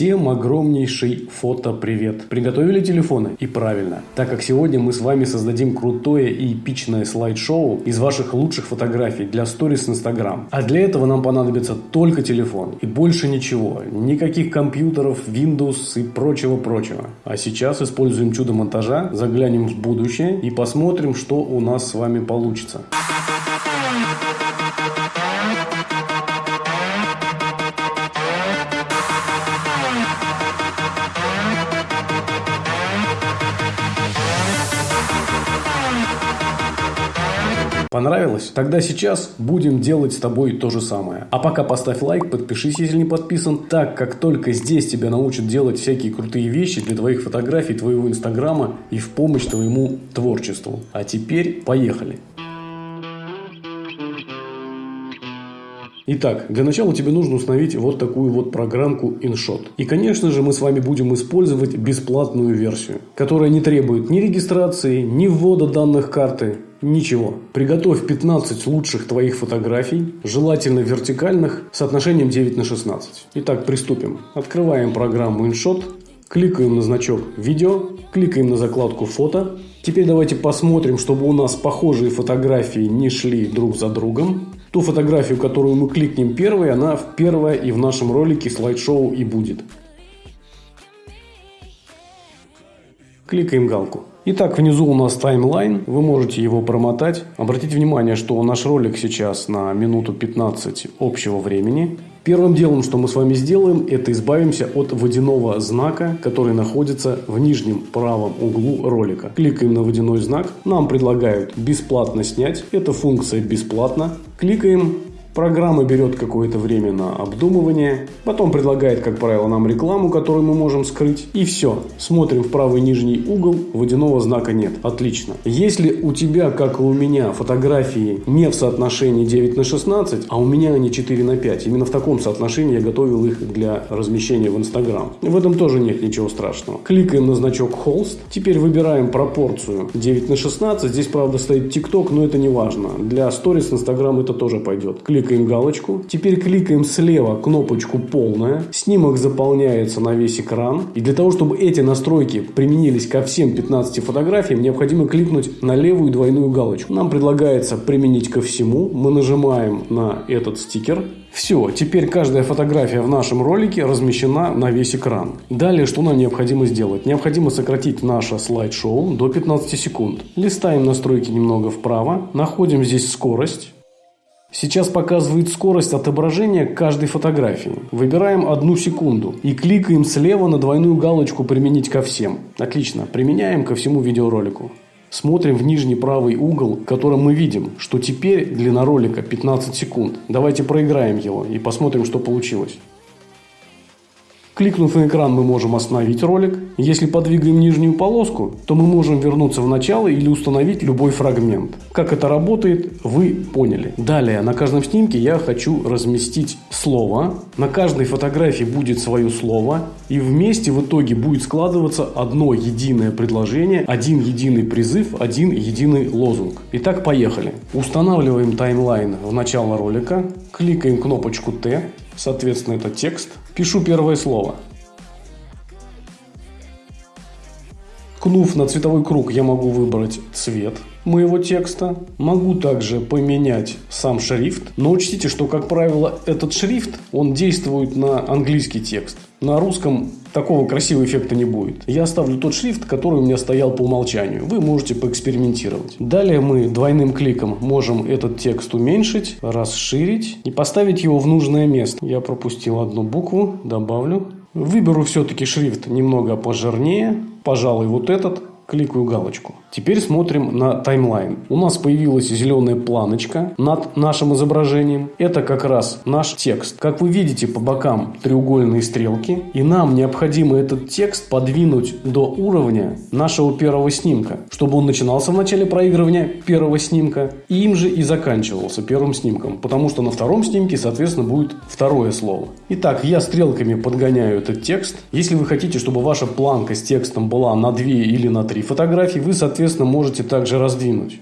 Всем огромнейший фото-привет! Приготовили телефоны? И правильно, так как сегодня мы с вами создадим крутое и эпичное слайд-шоу из ваших лучших фотографий для сторис Instagram. А для этого нам понадобится только телефон и больше ничего. Никаких компьютеров, Windows и прочего-прочего. А сейчас используем чудо монтажа, заглянем в будущее и посмотрим, что у нас с вами получится. Понравилось? Тогда сейчас будем делать с тобой то же самое. А пока поставь лайк, подпишись, если не подписан, так как только здесь тебя научат делать всякие крутые вещи для твоих фотографий, твоего инстаграма и в помощь твоему творчеству. А теперь поехали! Итак, для начала тебе нужно установить вот такую вот программку InShot. И, конечно же, мы с вами будем использовать бесплатную версию, которая не требует ни регистрации, ни ввода данных карты, Ничего. Приготовь 15 лучших твоих фотографий, желательно вертикальных, с отношением 9 на 16. Итак, приступим. Открываем программу InShot, кликаем на значок «Видео», кликаем на закладку «Фото». Теперь давайте посмотрим, чтобы у нас похожие фотографии не шли друг за другом. Ту фотографию, которую мы кликнем первой, она первая и в нашем ролике слайд-шоу и будет. Кликаем галку. Итак, внизу у нас таймлайн, вы можете его промотать. Обратите внимание, что наш ролик сейчас на минуту 15 общего времени. Первым делом, что мы с вами сделаем, это избавимся от водяного знака, который находится в нижнем правом углу ролика. Кликаем на водяной знак, нам предлагают бесплатно снять, эта функция бесплатна. Кликаем Программа берет какое-то время на обдумывание, потом предлагает, как правило, нам рекламу, которую мы можем скрыть. И все. Смотрим в правый нижний угол, водяного знака нет. Отлично. Если у тебя, как и у меня, фотографии не в соотношении 9 на 16, а у меня они 4 на 5, именно в таком соотношении я готовил их для размещения в Instagram. В этом тоже нет ничего страшного. Кликаем на значок Холст. Теперь выбираем пропорцию 9 на 16. Здесь, правда, стоит TikTok, но это не важно. Для сторис Instagram это тоже пойдет. Клик кликаем галочку. Теперь кликаем слева кнопочку «Полная». Снимок заполняется на весь экран. И для того, чтобы эти настройки применились ко всем 15 фотографиям, необходимо кликнуть на левую двойную галочку. Нам предлагается применить ко всему. Мы нажимаем на этот стикер. Все, теперь каждая фотография в нашем ролике размещена на весь экран. Далее, что нам необходимо сделать? Необходимо сократить наше слайд-шоу до 15 секунд. Листаем настройки немного вправо, находим здесь скорость. Сейчас показывает скорость отображения каждой фотографии. Выбираем одну секунду и кликаем слева на двойную галочку «Применить ко всем». Отлично, применяем ко всему видеоролику. Смотрим в нижний правый угол, в котором мы видим, что теперь длина ролика 15 секунд. Давайте проиграем его и посмотрим, что получилось. Кликнув на экран, мы можем остановить ролик. Если подвигаем нижнюю полоску, то мы можем вернуться в начало или установить любой фрагмент. Как это работает, вы поняли. Далее, на каждом снимке я хочу разместить слово. На каждой фотографии будет свое слово. И вместе в итоге будет складываться одно единое предложение, один единый призыв, один единый лозунг. Итак, поехали. Устанавливаем таймлайн в начало ролика. Кликаем кнопочку Т. Соответственно, это текст. Пишу первое слово. Ткнув на цветовой круг, я могу выбрать цвет моего текста. Могу также поменять сам шрифт. Но учтите, что, как правило, этот шрифт, он действует на английский текст. На русском такого красивого эффекта не будет. Я оставлю тот шрифт, который у меня стоял по умолчанию. Вы можете поэкспериментировать. Далее мы двойным кликом можем этот текст уменьшить, расширить и поставить его в нужное место. Я пропустил одну букву, добавлю. Выберу все-таки шрифт немного пожирнее, пожалуй, вот этот кликаю галочку. Теперь смотрим на таймлайн. У нас появилась зеленая планочка над нашим изображением. Это как раз наш текст. Как вы видите по бокам треугольные стрелки. И нам необходимо этот текст подвинуть до уровня нашего первого снимка. Чтобы он начинался в начале проигрывания первого снимка. И им же и заканчивался первым снимком. Потому что на втором снимке, соответственно, будет второе слово. Итак, я стрелками подгоняю этот текст. Если вы хотите, чтобы ваша планка с текстом была на 2 или на 3 фотографии, вы, соответственно, можете также раздвинуть.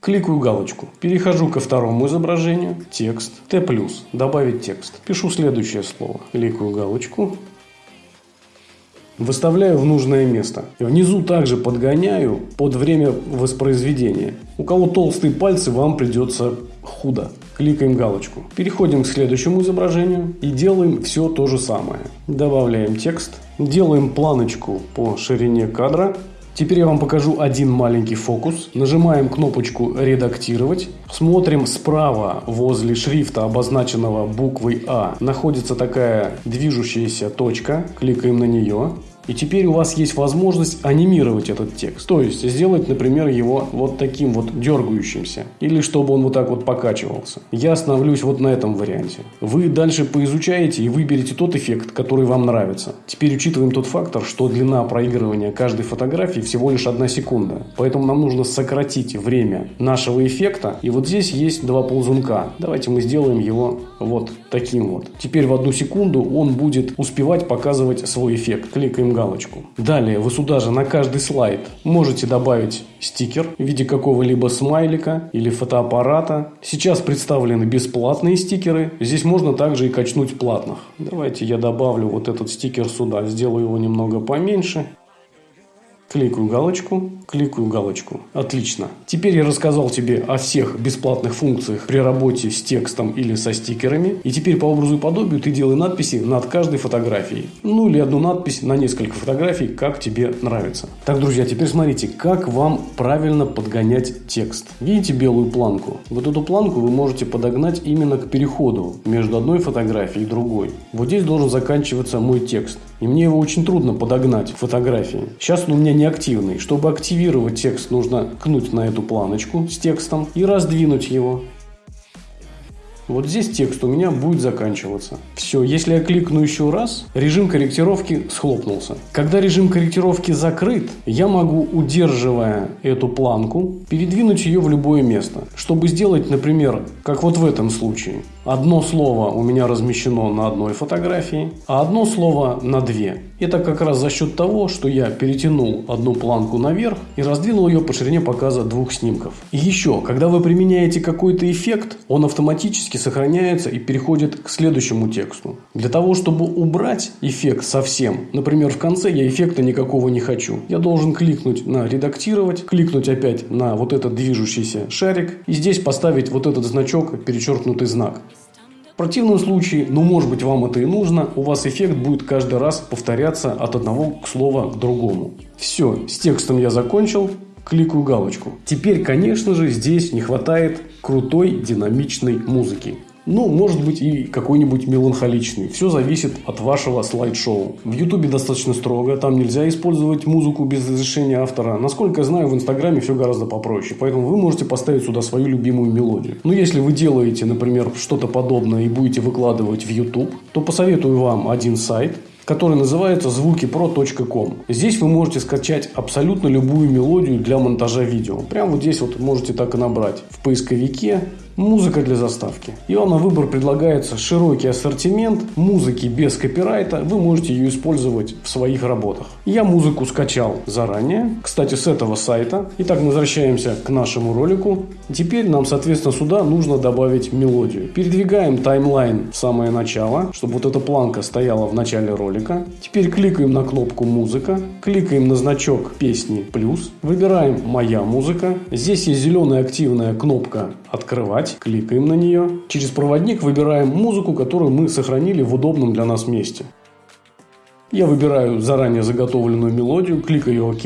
Кликаю галочку. Перехожу ко второму изображению. Текст. Т+. Добавить текст. Пишу следующее слово. Кликаю галочку. Выставляю в нужное место. Внизу также подгоняю под время воспроизведения. У кого толстые пальцы, вам придется худо. Кликаем галочку. Переходим к следующему изображению и делаем все то же самое. Добавляем текст. Делаем планочку по ширине кадра. Теперь я вам покажу один маленький фокус. Нажимаем кнопочку «Редактировать». Смотрим справа возле шрифта, обозначенного буквой А, находится такая движущаяся точка. Кликаем на нее. И теперь у вас есть возможность анимировать этот текст. То есть сделать, например, его вот таким вот дергающимся. Или чтобы он вот так вот покачивался. Я остановлюсь вот на этом варианте. Вы дальше поизучаете и выберете тот эффект, который вам нравится. Теперь учитываем тот фактор, что длина проигрывания каждой фотографии всего лишь одна секунда. Поэтому нам нужно сократить время нашего эффекта. И вот здесь есть два ползунка. Давайте мы сделаем его вот таким вот. Теперь в одну секунду он будет успевать показывать свой эффект. Кликаем галочку. Далее вы сюда же на каждый слайд можете добавить стикер в виде какого-либо смайлика или фотоаппарата. Сейчас представлены бесплатные стикеры. Здесь можно также и качнуть платных. Давайте я добавлю вот этот стикер сюда. Сделаю его немного поменьше. Кликаю галочку, кликаю галочку. Отлично. Теперь я рассказал тебе о всех бесплатных функциях при работе с текстом или со стикерами. И теперь по образу и подобию ты делай надписи над каждой фотографией. Ну или одну надпись на несколько фотографий, как тебе нравится. Так, друзья, теперь смотрите, как вам правильно подгонять текст. Видите белую планку? Вот эту планку вы можете подогнать именно к переходу между одной фотографией и другой. Вот здесь должен заканчиваться мой текст. И мне его очень трудно подогнать к фотографии. Сейчас он у меня неактивный. Чтобы активировать текст, нужно кнуть на эту планочку с текстом и раздвинуть его. Вот здесь текст у меня будет заканчиваться. Все, если я кликну еще раз, режим корректировки схлопнулся. Когда режим корректировки закрыт, я могу, удерживая эту планку, передвинуть ее в любое место. Чтобы сделать, например, как вот в этом случае. Одно слово у меня размещено на одной фотографии, а одно слово на две. Это как раз за счет того, что я перетянул одну планку наверх и раздвинул ее по ширине показа двух снимков. И еще, когда вы применяете какой-то эффект, он автоматически сохраняется и переходит к следующему тексту. Для того, чтобы убрать эффект совсем, например, в конце я эффекта никакого не хочу, я должен кликнуть на «Редактировать», кликнуть опять на вот этот движущийся шарик и здесь поставить вот этот значок, перечеркнутый знак. Противном случае, ну может быть вам это и нужно, у вас эффект будет каждый раз повторяться от одного слова к другому. Все, с текстом я закончил, кликаю галочку. Теперь, конечно же, здесь не хватает крутой динамичной музыки. Ну, может быть и какой-нибудь меланхоличный. Все зависит от вашего слайд-шоу. В Ютубе достаточно строго, там нельзя использовать музыку без разрешения автора. Насколько я знаю, в Инстаграме все гораздо попроще. Поэтому вы можете поставить сюда свою любимую мелодию. Но если вы делаете, например, что-то подобное и будете выкладывать в YouTube, то посоветую вам один сайт, который называется звукипро.ком. Здесь вы можете скачать абсолютно любую мелодию для монтажа видео. Прямо вот здесь вот можете так и набрать в поисковике Музыка для заставки. И вам на выбор предлагается широкий ассортимент музыки без копирайта. Вы можете ее использовать в своих работах. Я музыку скачал заранее. Кстати, с этого сайта. Итак, мы возвращаемся к нашему ролику. Теперь нам, соответственно, сюда нужно добавить мелодию. Передвигаем таймлайн в самое начало, чтобы вот эта планка стояла в начале ролика. Теперь кликаем на кнопку «Музыка». Кликаем на значок песни «Плюс». Выбираем «Моя музыка». Здесь есть зеленая активная кнопка «Открывать» «Играть», кликаем на нее. Через проводник выбираем музыку, которую мы сохранили в удобном для нас месте. Я выбираю заранее заготовленную мелодию, кликаю «Ок».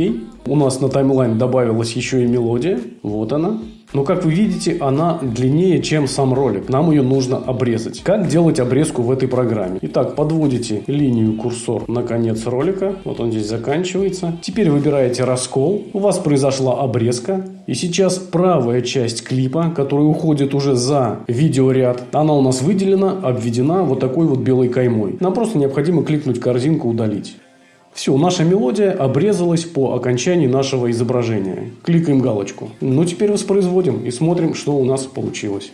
У нас на таймлайн добавилась еще и мелодия. Вот она. Но, как вы видите, она длиннее, чем сам ролик. Нам ее нужно обрезать. Как делать обрезку в этой программе? Итак, подводите линию курсор на конец ролика. Вот он здесь заканчивается. Теперь выбираете раскол. У вас произошла обрезка. И сейчас правая часть клипа, которая уходит уже за видеоряд, она у нас выделена, обведена вот такой вот белой каймой. Нам просто необходимо кликнуть корзинку «Удалить». Все, наша мелодия обрезалась по окончании нашего изображения. Кликаем галочку. Ну, теперь воспроизводим и смотрим, что у нас получилось.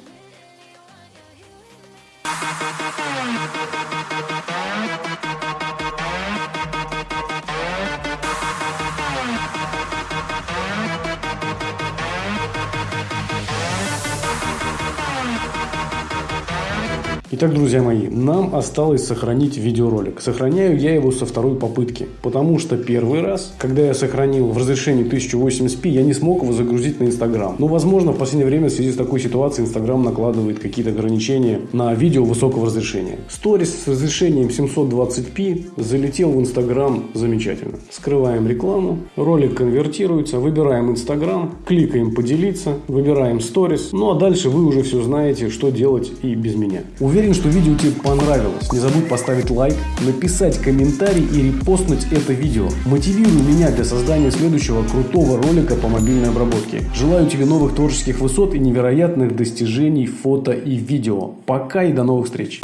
Итак, друзья мои, нам осталось сохранить видеоролик. Сохраняю я его со второй попытки, потому что первый раз, когда я сохранил в разрешении 1080p, я не смог его загрузить на Инстаграм. Но, возможно, в последнее время в связи с такой ситуацией Инстаграм накладывает какие-то ограничения на видео высокого разрешения. Сторис с разрешением 720p залетел в Инстаграм замечательно. Скрываем рекламу, ролик конвертируется, выбираем Инстаграм, кликаем поделиться, выбираем сторис. Ну а дальше вы уже все знаете, что делать и без меня. Уверен, что видео тебе понравилось. Не забудь поставить лайк, написать комментарий и репостнуть это видео. Мотивируй меня для создания следующего крутого ролика по мобильной обработке. Желаю тебе новых творческих высот и невероятных достижений фото и видео. Пока и до новых встреч!